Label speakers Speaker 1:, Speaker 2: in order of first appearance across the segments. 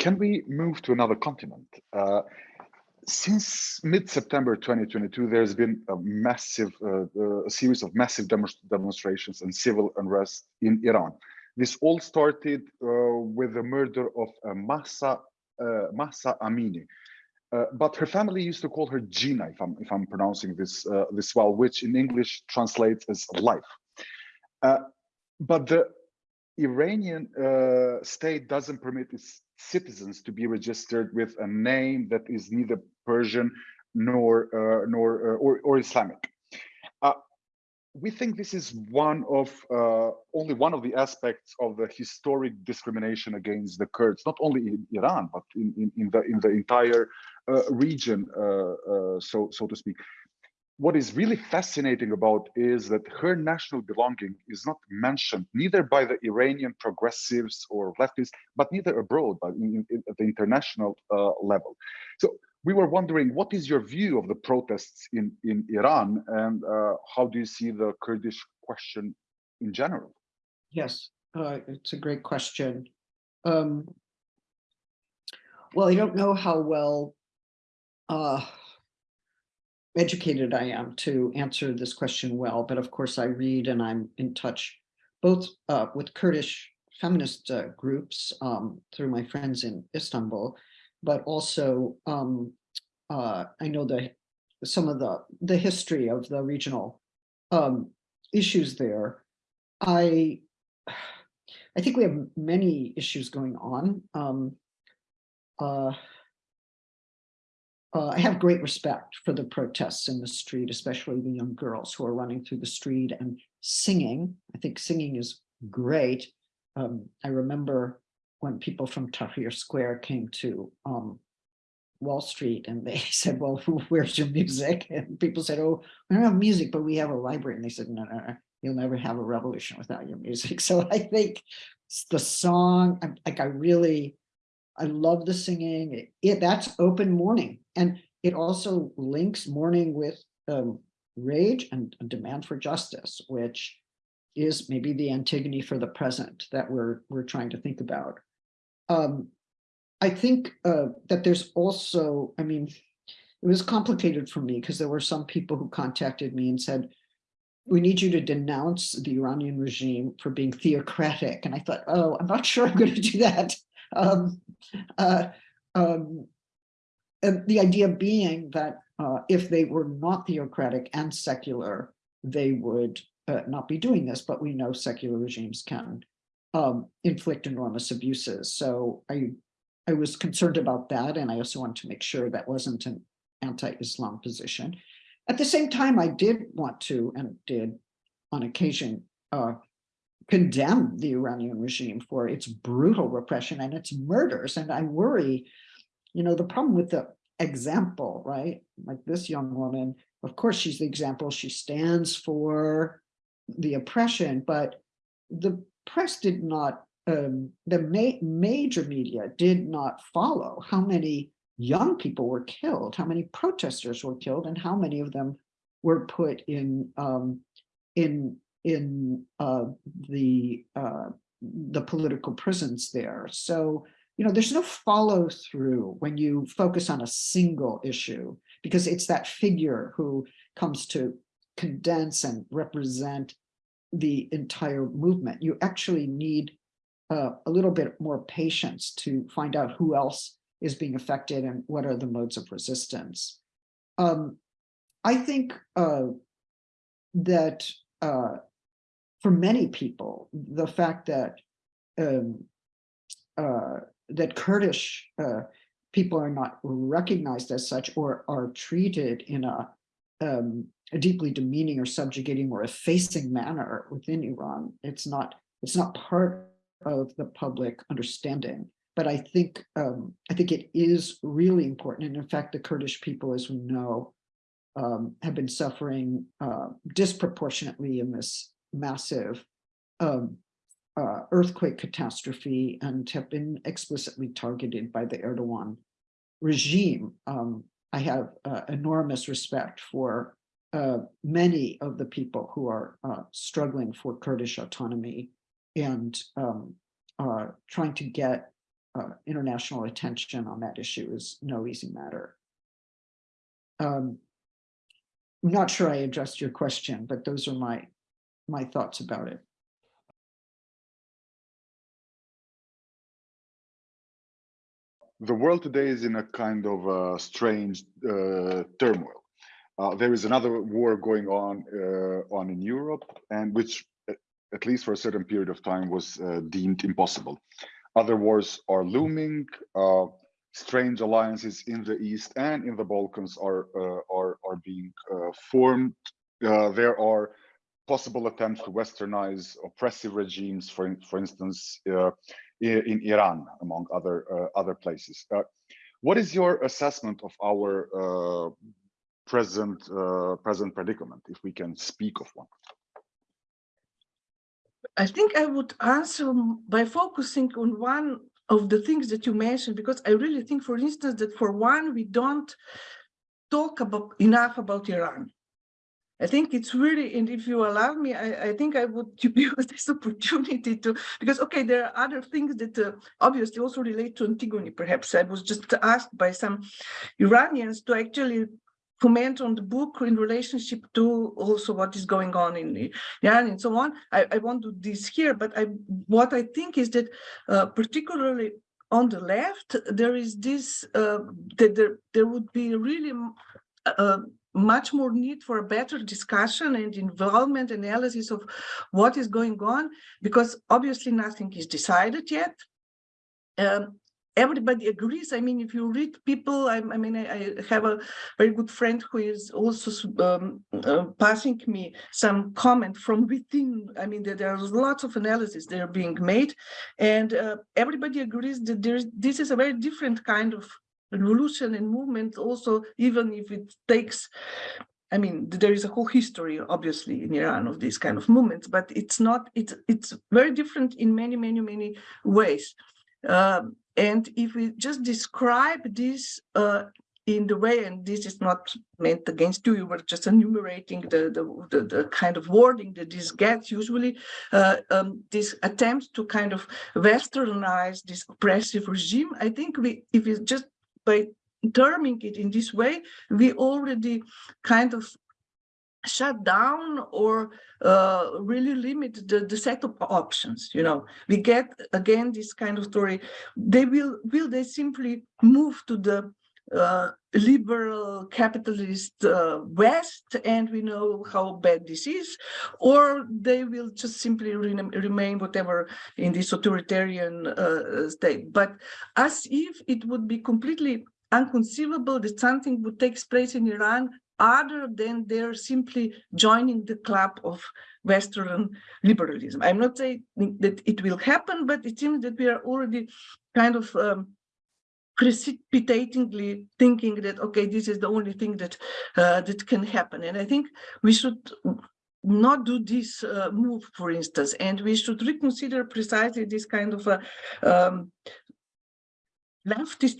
Speaker 1: can we move to another continent? Uh, since mid-September 2022, there's been a massive, uh, uh, a series of massive demonstrations and civil unrest in Iran. This all started uh, with the murder of uh, Mahsa, uh, Amini. Uh, but her family used to call her Jina, if I'm, if I'm pronouncing this, this well, which in English translates as life. but the Iranian state doesn't permit its citizens to be registered with a name that is neither Persian nor uh, nor uh, or, or Islamic. Uh, we think this is one of uh, only one of the aspects of the historic discrimination against the Kurds, not only in Iran but in in, in the in the entire uh, region, uh, so so to speak what is really fascinating about is that her national belonging is not mentioned neither by the Iranian progressives or leftists, but neither abroad, but in, in, at the international uh, level. So we were wondering, what is your view of the protests in, in Iran and uh, how do you see the Kurdish question in general?
Speaker 2: Yes, uh, it's a great question. Um, well, I don't know how well uh, educated I am to answer this question well, but of course I read and I'm in touch both uh, with Kurdish feminist uh, groups um, through my friends in Istanbul, but also um, uh, I know the some of the the history of the regional um, issues there. I I think we have many issues going on. Uh, I have great respect for the protests in the street, especially the young girls who are running through the street and singing. I think singing is great. Um, I remember when people from Tahrir Square came to um, Wall Street and they said, well, where's your music? And people said, oh, we don't have music, but we have a library. And they said, no, no, no, you'll never have a revolution without your music. So I think the song, like I really, I love the singing. It, it, that's open mourning. And it also links mourning with um, rage and demand for justice, which is maybe the Antigone for the present that we're, we're trying to think about. Um, I think uh, that there's also, I mean, it was complicated for me because there were some people who contacted me and said, we need you to denounce the Iranian regime for being theocratic. And I thought, oh, I'm not sure I'm going to do that. Um, uh, um, the idea being that uh, if they were not theocratic and secular, they would uh, not be doing this, but we know secular regimes can um, inflict enormous abuses. So I, I was concerned about that. And I also wanted to make sure that wasn't an anti-Islam position. At the same time, I did want to, and did on occasion, uh, condemn the Iranian regime for its brutal repression and its murders. And I worry, you know, the problem with the example, right? Like this young woman, of course, she's the example. She stands for the oppression, but the press did not, um, the ma major media did not follow how many young people were killed, how many protesters were killed, and how many of them were put in um, in in uh, the uh, the political prisons there. So, you know, there's no follow through when you focus on a single issue because it's that figure who comes to condense and represent the entire movement. You actually need uh, a little bit more patience to find out who else is being affected and what are the modes of resistance. Um, I think uh, that uh, for many people, the fact that um, uh, that Kurdish uh, people are not recognized as such or are treated in a, um, a deeply demeaning or subjugating or effacing manner within Iran. It's not it's not part of the public understanding. But I think um, I think it is really important. And in fact, the Kurdish people, as we know, um, have been suffering uh, disproportionately in this massive um, uh, earthquake catastrophe and have been explicitly targeted by the Erdogan regime. Um, I have uh, enormous respect for uh, many of the people who are uh, struggling for Kurdish autonomy and um, trying to get uh, international attention on that issue is no easy matter. Um, I'm not sure I addressed your question, but those are my, my thoughts about it.
Speaker 1: the world today is in a kind of uh, strange uh, turmoil. Uh, there is another war going on uh, on in Europe, and which, uh, at least for a certain period of time, was uh, deemed impossible. Other wars are looming. strange alliances in the east and in the Balkans are are are being formed. there are possible attempts to westernize oppressive regimes, for for instance, in Iran, among other uh, other places. Uh, what is your assessment of our uh, present present predicament, if we can speak of one?
Speaker 3: I think I would answer by focusing on one of the things that you mentioned, because I really think, for instance, that for one, we don't talk about enough about Iran. I think it's really, and if you allow me, I, I think I would use this opportunity to, because, okay, there are other things that uh, obviously also relate to Antigone, perhaps. I was just asked by some Iranians to actually comment on the book in relationship to also what is going on in Iran and so on. I, I won't do this here, but I, what I think is that uh, particularly on the left, there is this, uh, that there, there would be really uh, much more need for a better discussion and involvement analysis of what is going on, because obviously nothing is decided yet. Um, everybody agrees. I mean, if you read people, I, I mean, I, I, have a very good friend who is also um, uh, passing me some comment from within. I mean, there, there's lots of analysis that are being made, and uh, everybody agrees that there's this is a very different kind of revolution and movement also, even if it takes, I mean, there is a whole history, obviously, in Iran of these kind of movements, but it's not, it's, it's very different in many, many, many ways. Um, and if we just describe this uh, in the way, and this is not meant against you, you were just enumerating the, the, the, the kind of wording that this gets usually, uh, um, this attempt to kind of westernize this oppressive regime. I think we, if we just by terming it in this way, we already kind of shut down or uh, really limit the, the set of options you know. We get again this kind of story. They will will they simply move to the uh, liberal capitalist uh, west and we know how bad this is or they will just simply re remain whatever in this authoritarian uh, state but as if it would be completely unconceivable that something would take place in Iran other than they're simply joining the club of Western liberalism. I'm not saying that it will happen, but it seems that we are already kind of um, precipitatingly thinking that, okay, this is the only thing that uh, that can happen. And I think we should not do this uh, move, for instance, and we should reconsider precisely this kind of a um, leftist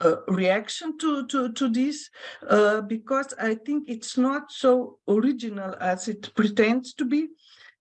Speaker 3: uh, reaction to, to, to this, uh, because I think it's not so original as it pretends to be.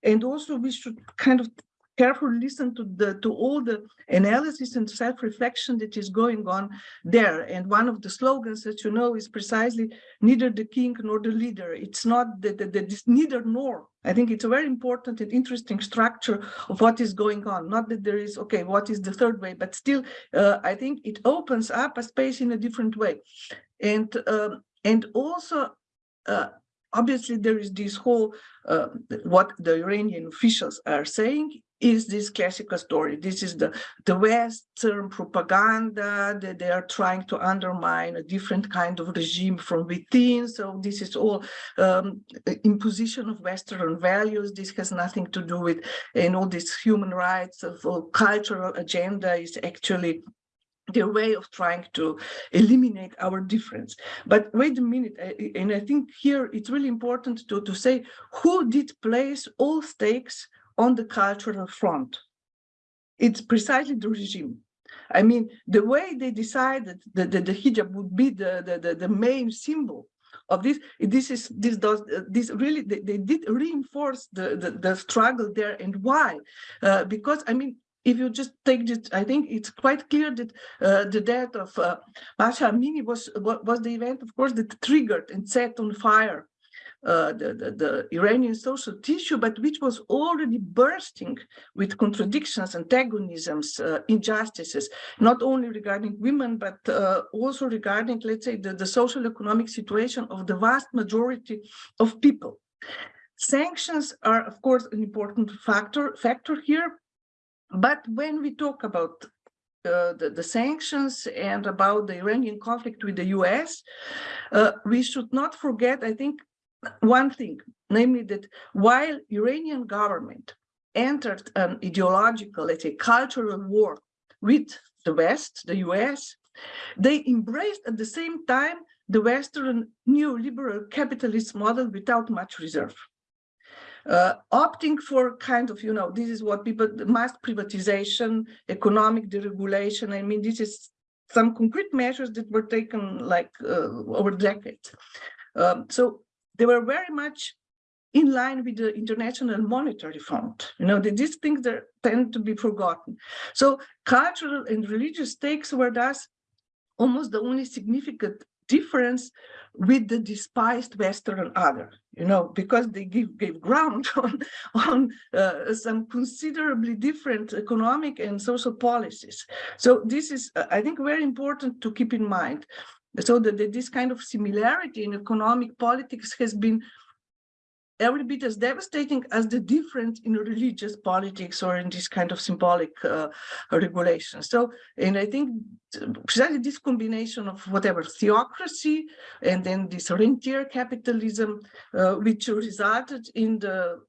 Speaker 3: And also we should kind of carefully listen to the to all the analysis and self-reflection that is going on there. And one of the slogans that you know is precisely neither the king nor the leader. It's not that the, the, neither nor. I think it's a very important and interesting structure of what is going on. Not that there is, okay, what is the third way, but still, uh, I think it opens up a space in a different way. And, um, and also, uh, obviously there is this whole, uh, what the Iranian officials are saying is this classical story. This is the, the Western propaganda that they are trying to undermine a different kind of regime from within. So this is all um, imposition of Western values. This has nothing to do with you know, this human rights of cultural agenda is actually their way of trying to eliminate our difference. But wait a minute, and I think here it's really important to, to say who did place all stakes on the cultural front. It's precisely the regime. I mean, the way they decided that the, the hijab would be the, the, the, the main symbol of this this is this does this really they, they did reinforce the, the, the struggle there and why uh, because i mean if you just take this, I think it's quite clear that uh, the death of uh, Masha Amini was, was the event, of course, that triggered and set on fire uh, the, the, the Iranian social tissue, but which was already bursting with contradictions, antagonisms, uh, injustices, not only regarding women, but uh, also regarding, let's say, the, the social economic situation of the vast majority of people. Sanctions are, of course, an important factor, factor here. But when we talk about uh, the, the sanctions and about the Iranian conflict with the US, uh, we should not forget, I think, one thing, namely that while Iranian government entered an ideological, let's say, cultural war with the West, the US, they embraced at the same time the Western neoliberal capitalist model without much reserve. Uh, opting for kind of, you know, this is what people, mass privatization, economic deregulation. I mean, this is some concrete measures that were taken like uh, over decades. Um, so they were very much in line with the International Monetary Fund. You know, these things that tend to be forgotten. So cultural and religious stakes were thus almost the only significant difference with the despised Western other, you know, because they give, gave ground on, on uh, some considerably different economic and social policies. So this is, uh, I think, very important to keep in mind. So that, this kind of similarity in economic politics has been every bit as devastating as the difference in religious politics or in this kind of symbolic uh, regulation. So, and I think precisely this combination of whatever theocracy and then this rentier capitalism, uh, which resulted in the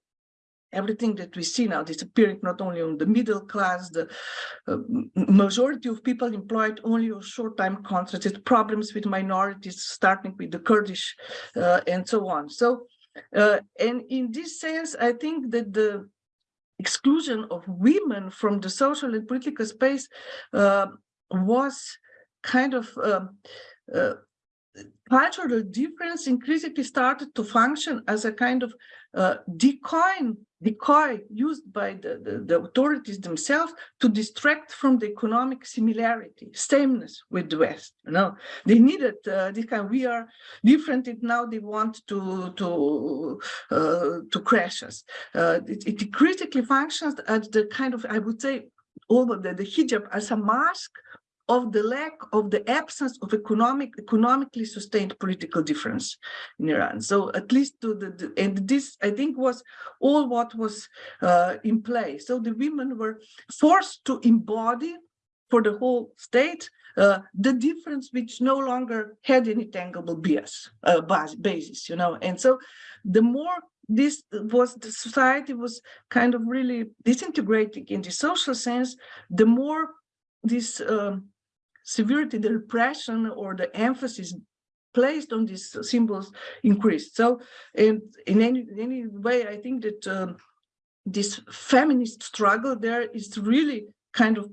Speaker 3: everything that we see now disappearing not only on the middle class, the uh, majority of people employed only on short-time contracts, problems with minorities, starting with the Kurdish uh, and so on. So uh, and in this sense, I think that the exclusion of women from the social and political space uh, was kind of um, uh, cultural difference increasingly started to function as a kind of uh, decoy, decoy used by the, the, the, authorities themselves to distract from the economic similarity, sameness with the West. You know, they needed uh, this kind. We are different, and now they want to to uh, to crash us. Uh, it, it critically functions as the kind of I would say over the, the hijab as a mask of the lack of the absence of economic economically sustained political difference in Iran. So at least to the, and this I think was all what was uh, in play. So the women were forced to embody for the whole state uh, the difference which no longer had any tangible bias, uh, basis, you know. And so the more this was the society was kind of really disintegrating in the social sense, the more this um, severity, the repression or the emphasis placed on these symbols increased. So in, in any, any way, I think that um, this feminist struggle there is really kind of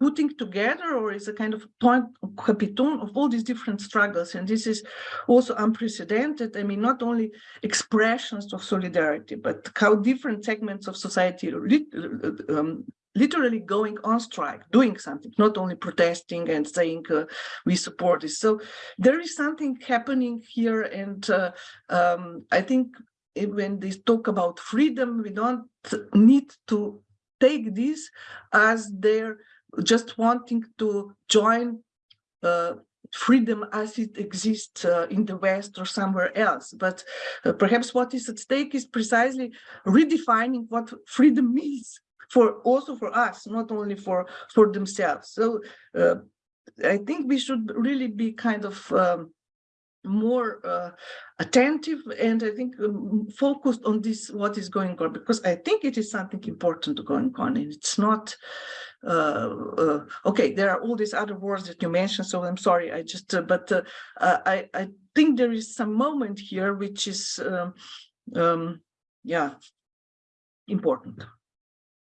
Speaker 3: putting together or is a kind of point capiton of all these different struggles. And this is also unprecedented. I mean, not only expressions of solidarity, but how different segments of society um, literally going on strike, doing something, not only protesting and saying uh, we support this. So there is something happening here. And uh, um, I think when they talk about freedom, we don't need to take this as they're just wanting to join uh, freedom as it exists uh, in the West or somewhere else. But uh, perhaps what is at stake is precisely redefining what freedom means for also for us, not only for for themselves. So uh, I think we should really be kind of um, more uh, attentive and I think um, focused on this, what is going on, because I think it is something important going on and it's not, uh, uh, okay, there are all these other words that you mentioned, so I'm sorry, I just, uh, but uh, I, I think there is some moment here which is, um, um, yeah, important.